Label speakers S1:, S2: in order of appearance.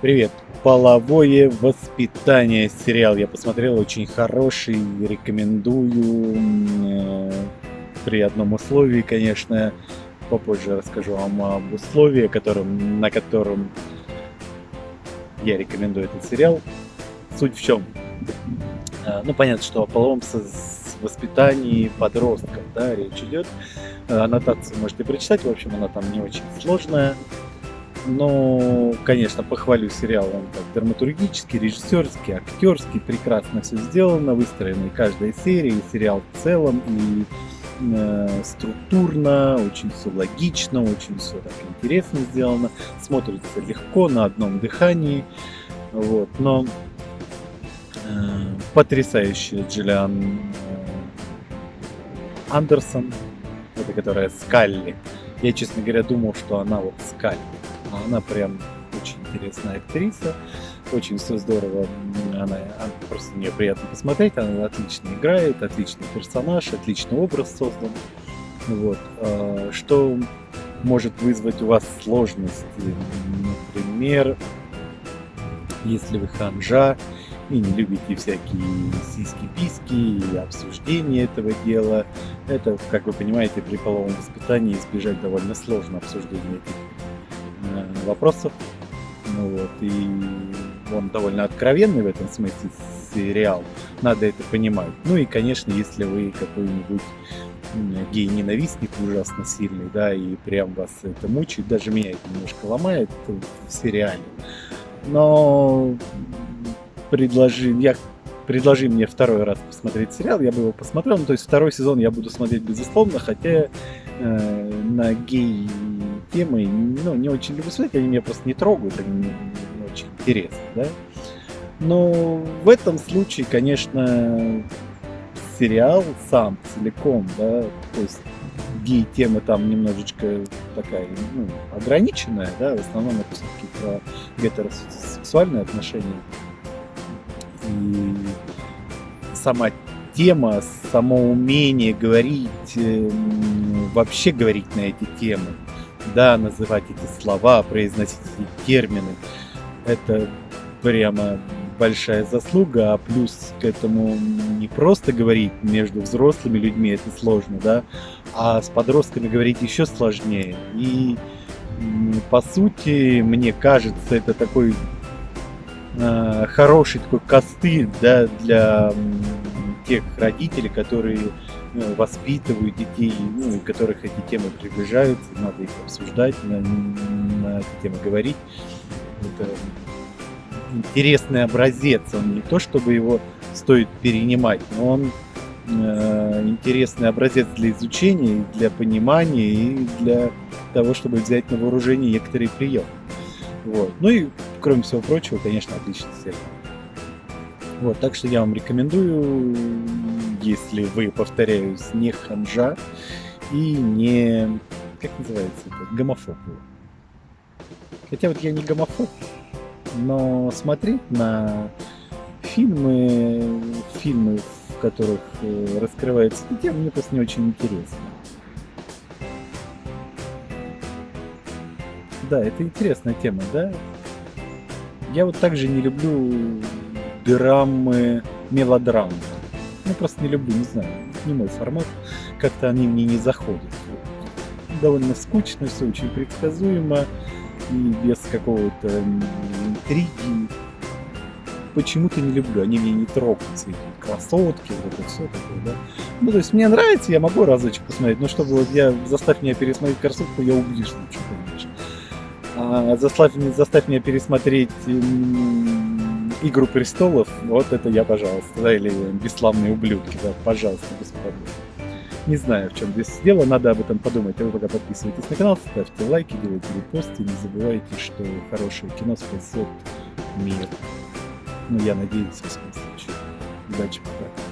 S1: Привет! Половое воспитание сериал я посмотрел, очень хороший, рекомендую. Э, при одном условии, конечно, попозже расскажу вам об условии, которым, на котором я рекомендую этот сериал. Суть в чем? Э, ну, понятно, что о половом воспитании подростков, да, речь идет. Э, аннотацию можете прочитать, в общем, она там не очень сложная. Но, конечно, похвалю сериал, он так драматургический, режиссерский, актерский, прекрасно все сделано, выстроена и каждая серия, и сериал в целом, и э, структурно, очень все логично, очень все так интересно сделано, смотрится легко, на одном дыхании, вот, но э, потрясающая Джиллиан э, Андерсон, это которая Скалли, я, честно говоря, думал, что она вот Скалли, она прям очень интересная актриса, очень все здорово, она, она просто нее приятно посмотреть, она отлично играет, отличный персонаж, отличный образ создан. Вот. А, что может вызвать у вас сложности? Например, если вы ханжа и не любите всякие сиськи-писки и обсуждение этого дела, это, как вы понимаете, при половом воспитании избежать довольно сложно обсуждения этих вопросов. Ну, вот, и он довольно откровенный в этом смысле сериал. Надо это понимать. Ну и, конечно, если вы какой-нибудь гей-ненавистник ужасно сильный, да, и прям вас это мучает, даже меня это немножко ломает в сериале. Но предложи, я предложи мне второй раз посмотреть сериал, я бы его посмотрел. Ну, то есть второй сезон я буду смотреть безусловно, хотя э, на гей темы ну, не очень люблю смотреть, они меня просто не трогают, они не, не очень интересны, да. Но в этом случае, конечно, сериал сам целиком, да, то есть гей-тема там немножечко такая, ну, ограниченная, да, в основном это все-таки про гетеросексуальные отношения. И сама тема, само умение говорить, вообще говорить на эти темы, да, называть эти слова, произносить эти термины, это прямо большая заслуга, а плюс к этому не просто говорить между взрослыми людьми, это сложно, да, а с подростками говорить еще сложнее. И по сути, мне кажется, это такой э, хороший такой костыль, да, для тех родителей, которые ну, воспитывают детей, ну, которых эти темы приближаются, надо их обсуждать, на, на эти темы говорить. Это интересный образец, он не то чтобы его стоит перенимать, но он э, интересный образец для изучения, для понимания и для того, чтобы взять на вооружение некоторые приемы. Вот. Ну и, кроме всего прочего, конечно, отличный сериал. Вот, так что я вам рекомендую, если вы, повторяюсь, не ханжа и не, как называется это, гомофоб. Хотя вот я не гомофоб, но смотреть на фильмы, фильмы, в которых э, раскрывается эта тема, мне просто не очень интересно. Да, это интересная тема, да? Я вот также не люблю драмы, мелодрамы. Ну, просто не люблю, не знаю, не мой формат. Как-то они мне не заходят. Довольно скучно, все очень предсказуемо и без какого-то интриги. Почему-то не люблю, они меня не трогаются, эти красотки, вот это все такое, да. Ну, то есть мне нравится, я могу разочек посмотреть, но чтобы вот я, заставь меня пересмотреть красотку, я убью, что конечно. А заставь, заставь меня пересмотреть Игру престолов, вот это я, пожалуйста, да, или бесславные ублюдки, да, пожалуйста, без проблем. Не знаю, в чем здесь дело, надо об этом подумать. А вы пока подписывайтесь на канал, ставьте лайки, делайте репосты, не забывайте, что хорошее кино спасет мир. Ну, я надеюсь, в всяком случае. Удачи, пока.